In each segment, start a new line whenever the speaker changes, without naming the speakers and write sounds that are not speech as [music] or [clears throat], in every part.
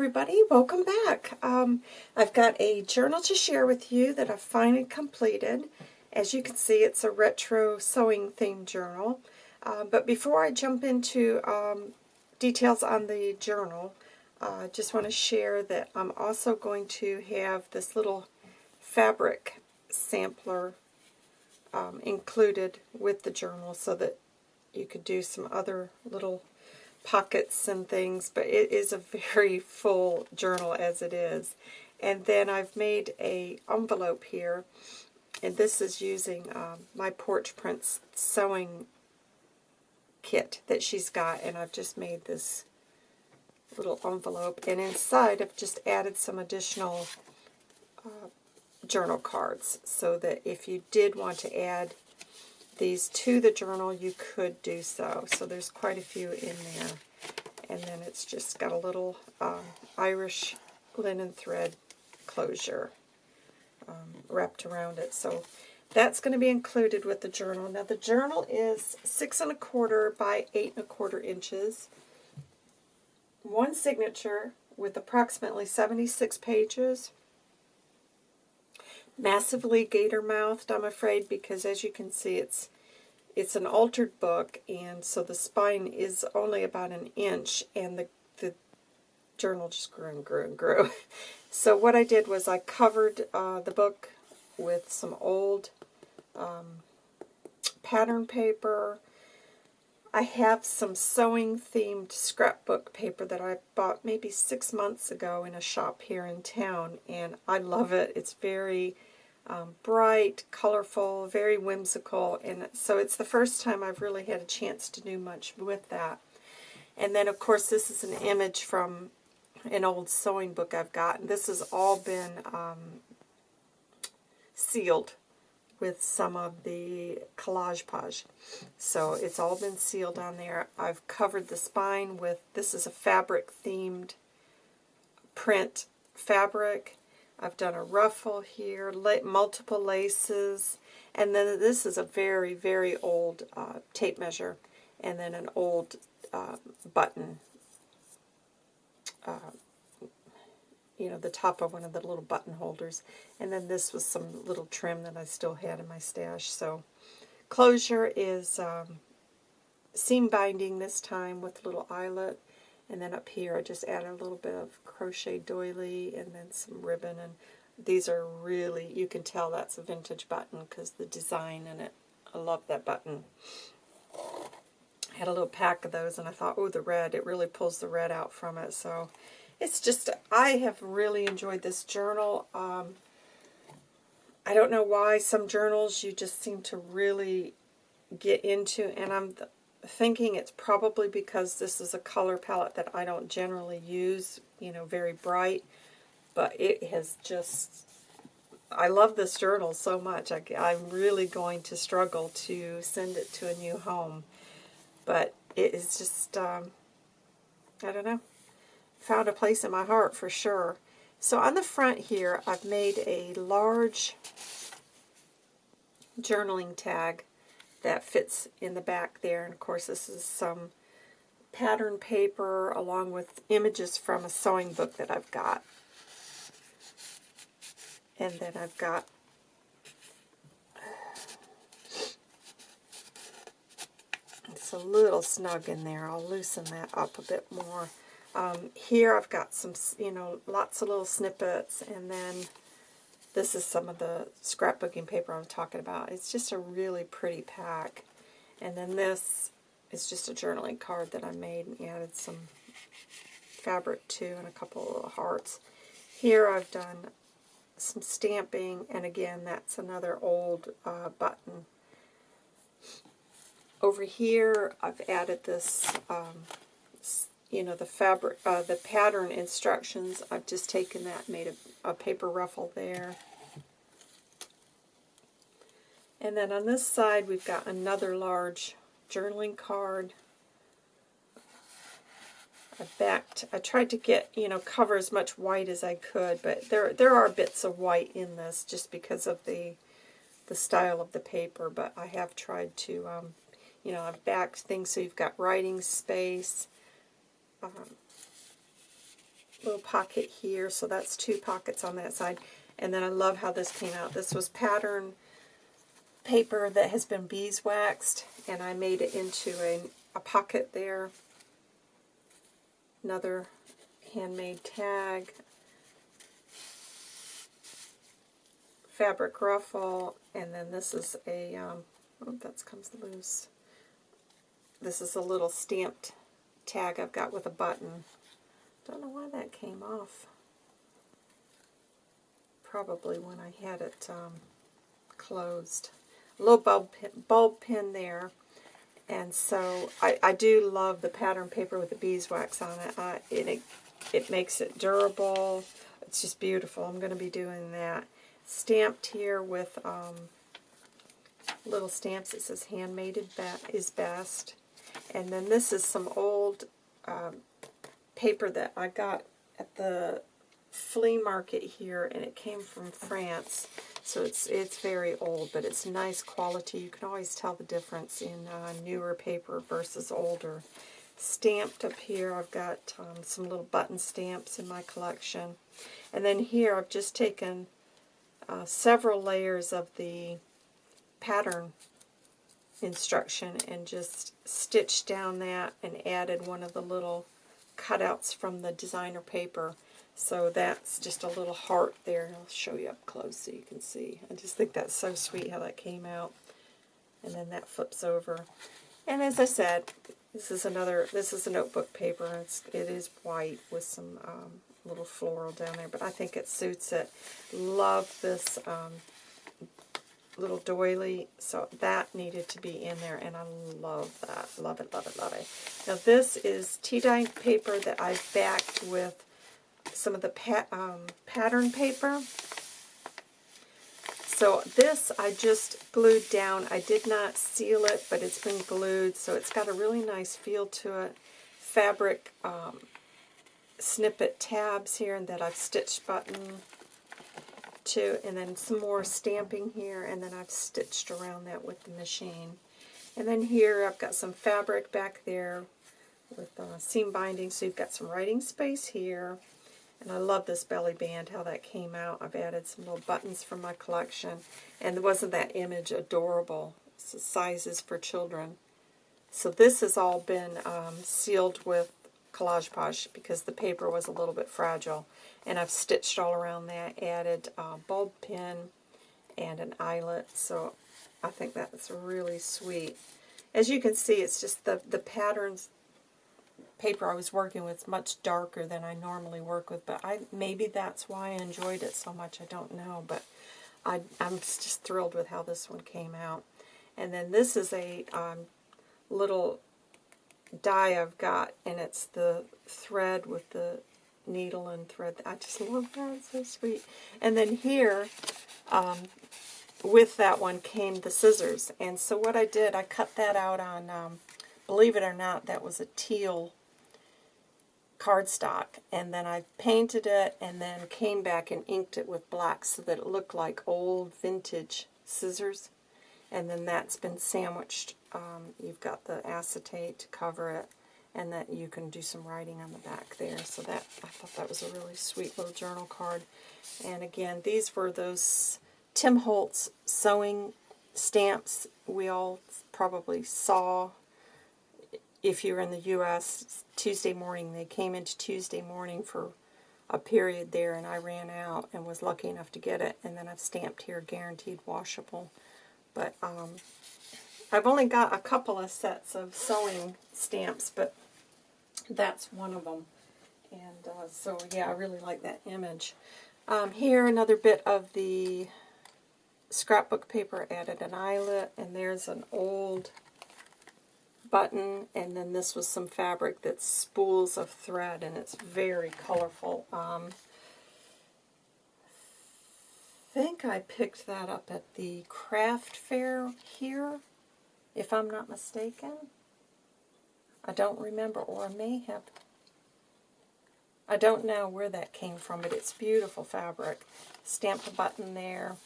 everybody, welcome back. Um, I've got a journal to share with you that I've finally completed. As you can see, it's a retro sewing themed journal. Uh, but before I jump into um, details on the journal, I uh, just want to share that I'm also going to have this little fabric sampler um, included with the journal so that you could do some other little pockets and things, but it is a very [laughs] full journal as it is. And then I've made a envelope here, and this is using um, my Porch Prince sewing kit that she's got, and I've just made this little envelope. And inside I've just added some additional uh, journal cards so that if you did want to add these to the journal, you could do so. So there's quite a few in there. And then it's just got a little um, Irish linen thread closure um, wrapped around it. So that's going to be included with the journal. Now the journal is six and a quarter by eight and a quarter inches. One signature with approximately 76 pages massively gator mouthed, I'm afraid, because as you can see, it's it's an altered book, and so the spine is only about an inch, and the, the journal just grew and grew and grew. [laughs] so what I did was I covered uh, the book with some old um, pattern paper. I have some sewing-themed scrapbook paper that I bought maybe six months ago in a shop here in town, and I love it. It's very um, bright, colorful, very whimsical, and so it's the first time I've really had a chance to do much with that. And then, of course, this is an image from an old sewing book I've got. This has all been um, sealed with some of the Collage Pauge. So it's all been sealed on there. I've covered the spine with, this is a fabric-themed print fabric. I've done a ruffle here, multiple laces, and then this is a very, very old uh, tape measure, and then an old uh, button, uh, you know, the top of one of the little button holders. And then this was some little trim that I still had in my stash. So closure is um, seam binding this time with little eyelet. And then up here I just added a little bit of crochet doily and then some ribbon. And these are really, you can tell that's a vintage button because the design in it, I love that button. I had a little pack of those and I thought, oh, the red, it really pulls the red out from it. So it's just, I have really enjoyed this journal. Um, I don't know why some journals you just seem to really get into, and I'm thinking it's probably because this is a color palette that I don't generally use, you know, very bright, but it has just, I love this journal so much. I, I'm really going to struggle to send it to a new home, but it is just, um, I don't know, found a place in my heart for sure. So on the front here, I've made a large journaling tag that fits in the back there. And of course this is some pattern paper along with images from a sewing book that I've got. And then I've got it's a little snug in there. I'll loosen that up a bit more. Um, here I've got some, you know, lots of little snippets, and then this is some of the scrapbooking paper I'm talking about. It's just a really pretty pack. And then this is just a journaling card that I made and added some fabric to and a couple of hearts. Here I've done some stamping, and again, that's another old uh, button. Over here, I've added this, um, you know, the fabric, uh, the pattern instructions. I've just taken that, made a a paper ruffle there. And then on this side, we've got another large journaling card. I backed, I tried to get, you know, cover as much white as I could, but there there are bits of white in this just because of the the style of the paper, but I have tried to, um, you know, I've backed things so you've got writing space, um, little pocket here, so that's two pockets on that side. And then I love how this came out. This was pattern paper that has been beeswaxed, and I made it into a, a pocket there. Another handmade tag. Fabric ruffle, and then this is a, um, oh, that comes loose. This is a little stamped tag I've got with a button. Don't know why that came off. Probably when I had it um, closed. A little bulb pin, bulb pin there. And so I, I do love the pattern paper with the beeswax on it. It, it. It makes it durable. It's just beautiful. I'm going to be doing that. Stamped here with um, little stamps. It says handmade is best. And then this is some old um, paper that I got at the flea market here, and it came from France. So it's it's very old, but it's nice quality. You can always tell the difference in uh, newer paper versus older. Stamped up here, I've got um, some little button stamps in my collection. And then here, I've just taken uh, several layers of the pattern instruction and just stitched down that and added one of the little cutouts from the designer paper. So that's just a little heart there. I'll show you up close so you can see. I just think that's so sweet how that came out. And then that flips over. And as I said, this is another, this is a notebook paper. It's, it is white with some um, little floral down there, but I think it suits it. Love this um, little doily, so that needed to be in there, and I love that. Love it, love it, love it. Now this is tea dye paper that I backed with some of the um, pattern paper. So this I just glued down. I did not seal it, but it's been glued, so it's got a really nice feel to it. Fabric um, snippet tabs here and that I've stitched button to, and then some more stamping here, and then I've stitched around that with the machine. And then here I've got some fabric back there with uh, seam binding, so you've got some writing space here. And I love this belly band, how that came out. I've added some little buttons from my collection. And wasn't that image adorable? sizes for children. So this has all been um, sealed with Collage Pauge because the paper was a little bit fragile. And I've stitched all around that, added a bulb pin and an eyelet. So I think that's really sweet. As you can see, it's just the, the patterns paper I was working with is much darker than I normally work with, but I maybe that's why I enjoyed it so much. I don't know, but I, I'm just thrilled with how this one came out. And then this is a um, little die I've got, and it's the thread with the needle and thread. I just love that. It's so sweet. And then here, um, with that one came the scissors. And so what I did, I cut that out on, um, believe it or not, that was a teal cardstock. And then I painted it and then came back and inked it with black so that it looked like old vintage scissors. And then that's been sandwiched. Um, you've got the acetate to cover it and that you can do some writing on the back there. So that I thought that was a really sweet little journal card. And again, these were those Tim Holtz sewing stamps we all probably saw if you were in the U.S. Tuesday morning. They came into Tuesday morning for a period there, and I ran out and was lucky enough to get it. And then I've stamped here, guaranteed washable. But um, I've only got a couple of sets of sewing stamps, but that's one of them. And uh, so, yeah, I really like that image. Um, here, another bit of the scrapbook paper added an eyelet, and there's an old button, and then this was some fabric that's spools of thread, and it's very colorful. Um, think I picked that up at the craft fair here, if I'm not mistaken. I don't remember, or I may have. I don't know where that came from, but it's beautiful fabric. Stamped a button there.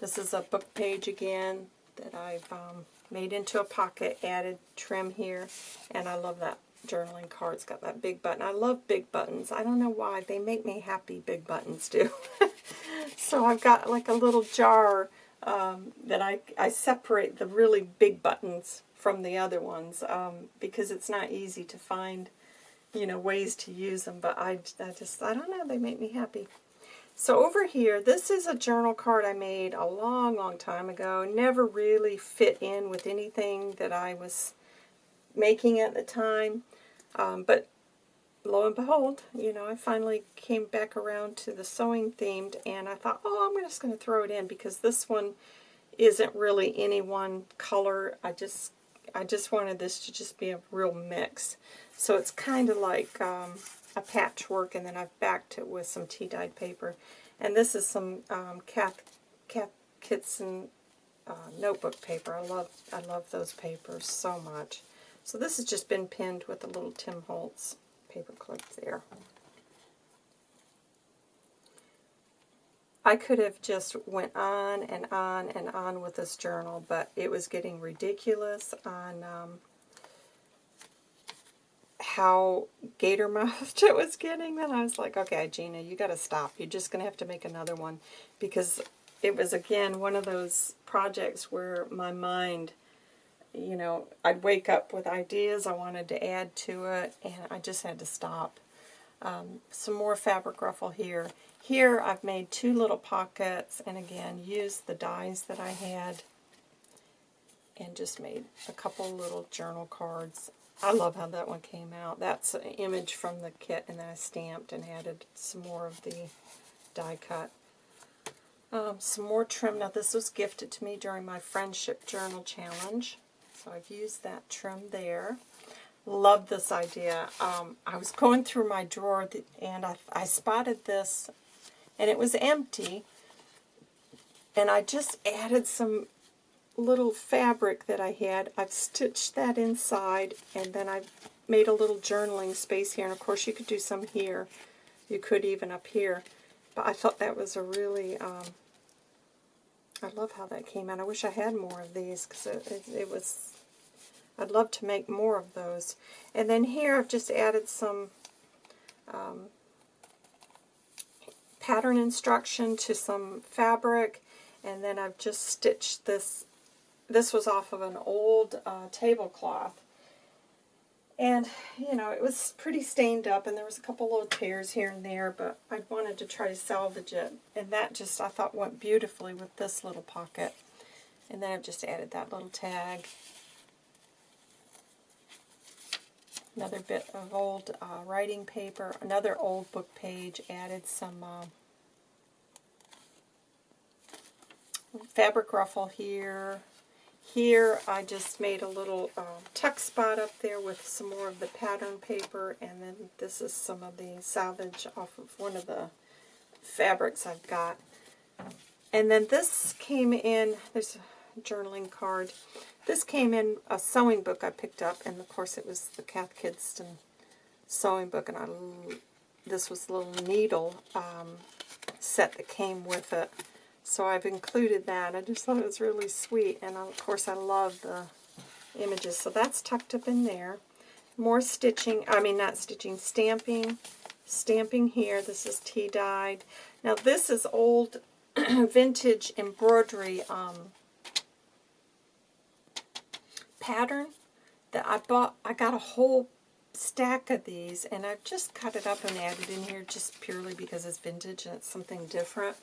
This is a book page again that I've um, made into a pocket, added trim here, and I love that journaling card. It's got that big button. I love big buttons. I don't know why. They make me happy, big buttons do. [laughs] so I've got like a little jar um, that I, I separate the really big buttons from the other ones um, because it's not easy to find, you know, ways to use them. But I, I just, I don't know, they make me happy. So over here, this is a journal card I made a long, long time ago. Never really fit in with anything that I was making at the time. Um, but lo and behold, you know, I finally came back around to the sewing themed, and I thought, oh, I'm just going to throw it in because this one isn't really any one color. I just, I just wanted this to just be a real mix. So it's kind of like um, a patchwork, and then I've backed it with some tea-dyed paper. And this is some um, Cath, Cath Kidston uh, notebook paper. I love, I love those papers so much. So this has just been pinned with a little Tim Holtz paper clip there. I could have just went on and on and on with this journal, but it was getting ridiculous on um, how gator mouthed [laughs] it was getting. And I was like, okay, Gina, you got to stop. You're just going to have to make another one. Because it was, again, one of those projects where my mind, you know, I'd wake up with ideas I wanted to add to it, and I just had to stop. Um, some more fabric ruffle here. Here I've made two little pockets, and again, used the dies that I had, and just made a couple little journal cards. I love how that one came out. That's an image from the kit, and then I stamped and added some more of the die cut. Um, some more trim. Now, this was gifted to me during my Friendship Journal Challenge, so I've used that trim there. Love this idea. Um, I was going through my drawer, and I, I spotted this, and it was empty, and I just added some little fabric that I had. I've stitched that inside, and then I've made a little journaling space here. And of course, you could do some here. You could even up here. But I thought that was a really, um, I love how that came out. I wish I had more of these because it, it, it was, I'd love to make more of those. And then here I've just added some um, pattern instruction to some fabric. And then I've just stitched this this was off of an old uh, tablecloth. And, you know, it was pretty stained up, and there was a couple little tears here and there, but I wanted to try to salvage it. And that just, I thought, went beautifully with this little pocket. And then I've just added that little tag. Another bit of old uh, writing paper, another old book page, added some uh, fabric ruffle here, here I just made a little uh, tuck spot up there with some more of the pattern paper, and then this is some of the selvage off of one of the fabrics I've got. And then this came in, there's a journaling card. This came in a sewing book I picked up, and of course it was the Cath Kidston sewing book, and I, this was a little needle um, set that came with it. So I've included that. I just thought it was really sweet. And of course I love the images. So that's tucked up in there. More stitching, I mean not stitching, stamping. Stamping here. This is tea-dyed. Now this is old [clears throat] vintage embroidery um, pattern that I bought. I got a whole stack of these and I've just cut it up and added in here just purely because it's vintage and it's something different.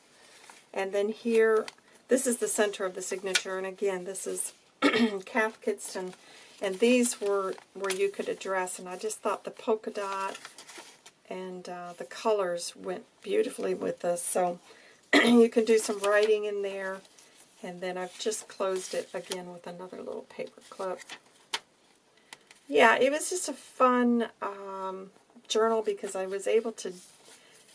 And then here, this is the center of the signature. And again, this is [clears throat] Cath Kidston. And these were where you could address. And I just thought the polka dot and uh, the colors went beautifully with this. So [clears throat] you can do some writing in there. And then I've just closed it again with another little paper clip. Yeah, it was just a fun um, journal because I was able to,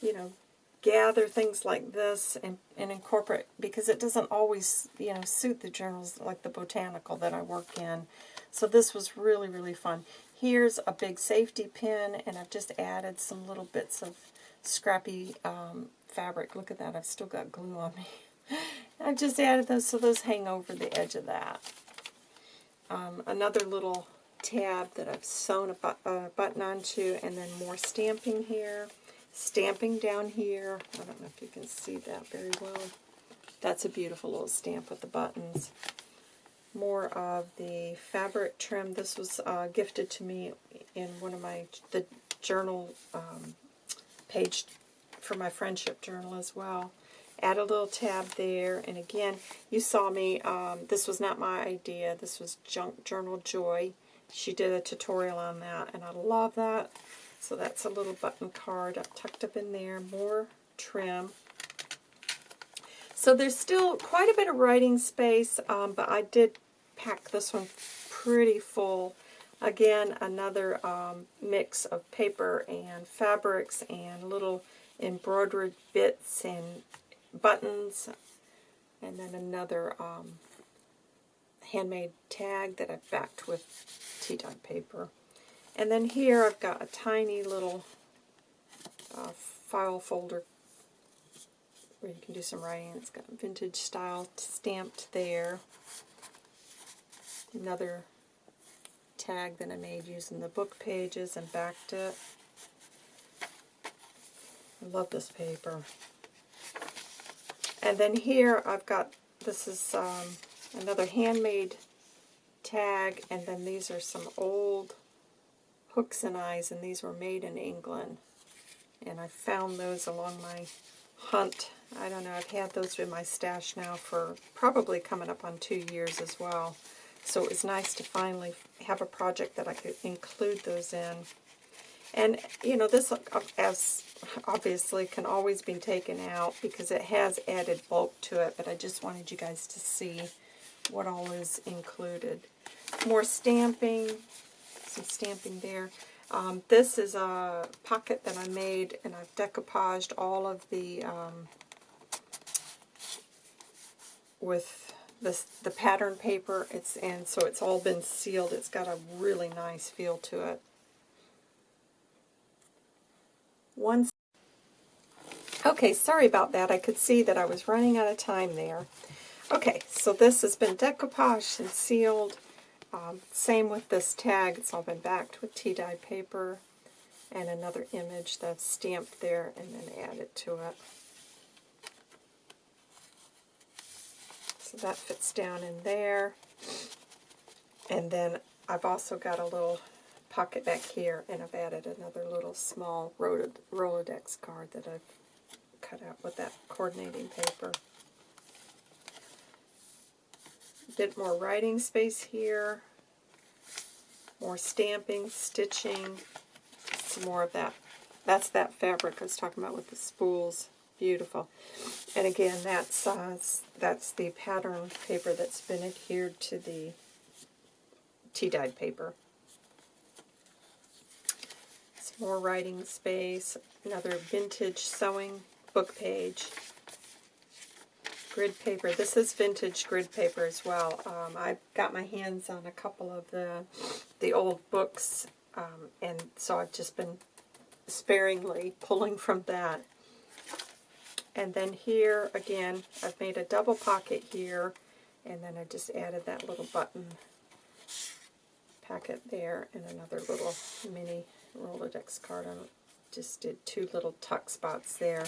you know, gather things like this and, and incorporate, because it doesn't always, you know, suit the journals like the botanical that I work in. So this was really, really fun. Here's a big safety pin, and I've just added some little bits of scrappy um, fabric. Look at that, I've still got glue on me. [laughs] I've just added those so those hang over the edge of that. Um, another little tab that I've sewn a, bu a button onto, and then more stamping here, stamping down here. I don't know if you can see that very well. That's a beautiful little stamp with the buttons. More of the fabric trim. This was uh, gifted to me in one of my the journal um, page for my friendship journal as well. Add a little tab there, and again, you saw me, um, this was not my idea, this was Junk Journal Joy. She did a tutorial on that, and I love that. So that's a little button card tucked up in there, more trim. So there's still quite a bit of writing space, um, but I did pack this one pretty full. Again, another um, mix of paper and fabrics and little embroidered bits and buttons, and then another um, handmade tag that I've backed with tea dye paper. And then here I've got a tiny little uh, file folder where you can do some writing. It's got vintage style stamped there. Another tag that I made using the book pages and backed it. I love this paper. And then here I've got, this is um, another handmade tag, and then these are some old hooks and eyes, and these were made in England. And I found those along my hunt. I don't know, I've had those in my stash now for probably coming up on two years as well. So it was nice to finally have a project that I could include those in. And, you know, this as obviously can always be taken out because it has added bulk to it, but I just wanted you guys to see what all is included. More stamping, some stamping there. Um, this is a pocket that I made, and I've decoupaged all of the, um, with this, the pattern paper, It's and so it's all been sealed. It's got a really nice feel to it. One. Okay, sorry about that. I could see that I was running out of time there. Okay, so this has been decoupaged and sealed. Um, same with this tag. It's all been backed with tea-dye paper and another image that's stamped there and then added to it. So that fits down in there. And then I've also got a little pocket back here, and I've added another little small Rolodex card that I've cut out with that coordinating paper. A bit more writing space here, more stamping, stitching, some more of that. That's that fabric I was talking about with the spools. Beautiful. And again, that's, uh, that's the pattern paper that's been adhered to the tea-dyed paper. Some more writing space, another vintage sewing book page, grid paper. This is vintage grid paper as well. Um, I've got my hands on a couple of the, the old books, um, and so I've just been sparingly pulling from that. And then here, again, I've made a double pocket here, and then I just added that little button packet there, and another little mini Rolodex card. I just did two little tuck spots there.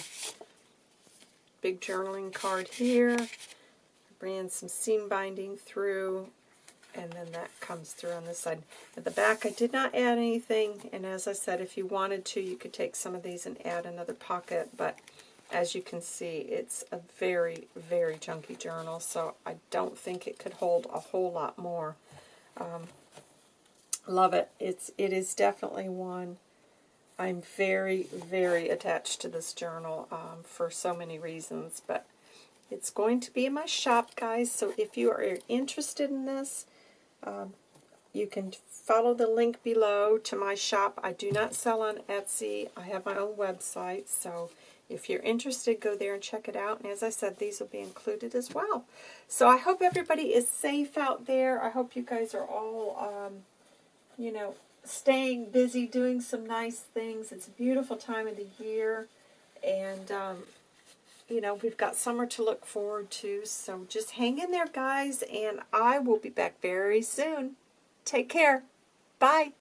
Big journaling card here. Ran some seam binding through, and then that comes through on this side. At the back, I did not add anything, and as I said, if you wanted to, you could take some of these and add another pocket, but as you can see, it's a very, very chunky journal, so I don't think it could hold a whole lot more. Um, Love it. It's it is definitely one. I'm very, very attached to this journal um, for so many reasons, but it's going to be in my shop, guys, so if you are interested in this, um, you can follow the link below to my shop. I do not sell on Etsy. I have my own website, so if you're interested, go there and check it out. And as I said, these will be included as well. So I hope everybody is safe out there. I hope you guys are all um, you know, staying busy, doing some nice things. It's a beautiful time of the year, and, um, you know, we've got summer to look forward to, so just hang in there, guys, and I will be back very soon. Take care. Bye.